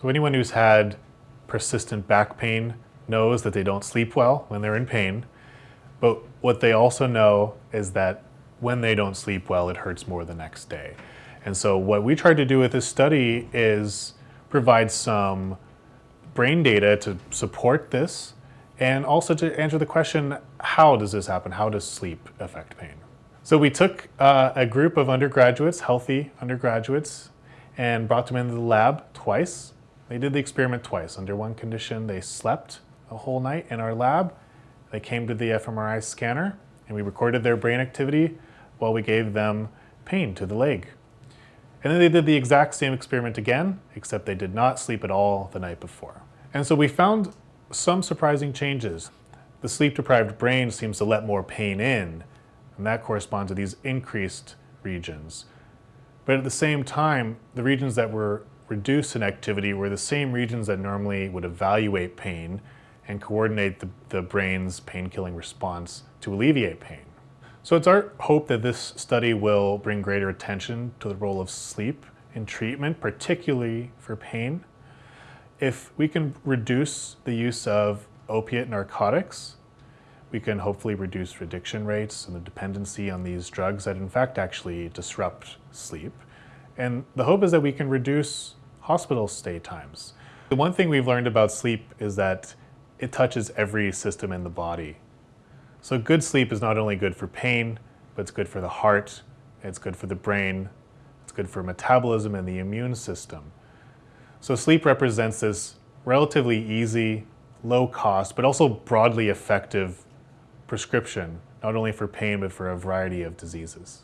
So anyone who's had persistent back pain knows that they don't sleep well when they're in pain. But what they also know is that when they don't sleep well, it hurts more the next day. And so what we tried to do with this study is provide some brain data to support this and also to answer the question, how does this happen? How does sleep affect pain? So we took uh, a group of undergraduates, healthy undergraduates, and brought them into the lab twice. They did the experiment twice. Under one condition, they slept a whole night in our lab. They came to the fMRI scanner and we recorded their brain activity while we gave them pain to the leg. And then they did the exact same experiment again, except they did not sleep at all the night before. And so we found some surprising changes. The sleep-deprived brain seems to let more pain in, and that corresponds to these increased regions. But at the same time, the regions that were reduced in activity were the same regions that normally would evaluate pain and coordinate the, the brain's pain-killing response to alleviate pain. So it's our hope that this study will bring greater attention to the role of sleep in treatment, particularly for pain. If we can reduce the use of opiate narcotics, we can hopefully reduce addiction rates and the dependency on these drugs that in fact actually disrupt sleep. And the hope is that we can reduce hospital stay times. The one thing we've learned about sleep is that it touches every system in the body. So good sleep is not only good for pain, but it's good for the heart, it's good for the brain, it's good for metabolism and the immune system. So sleep represents this relatively easy, low cost, but also broadly effective prescription, not only for pain, but for a variety of diseases.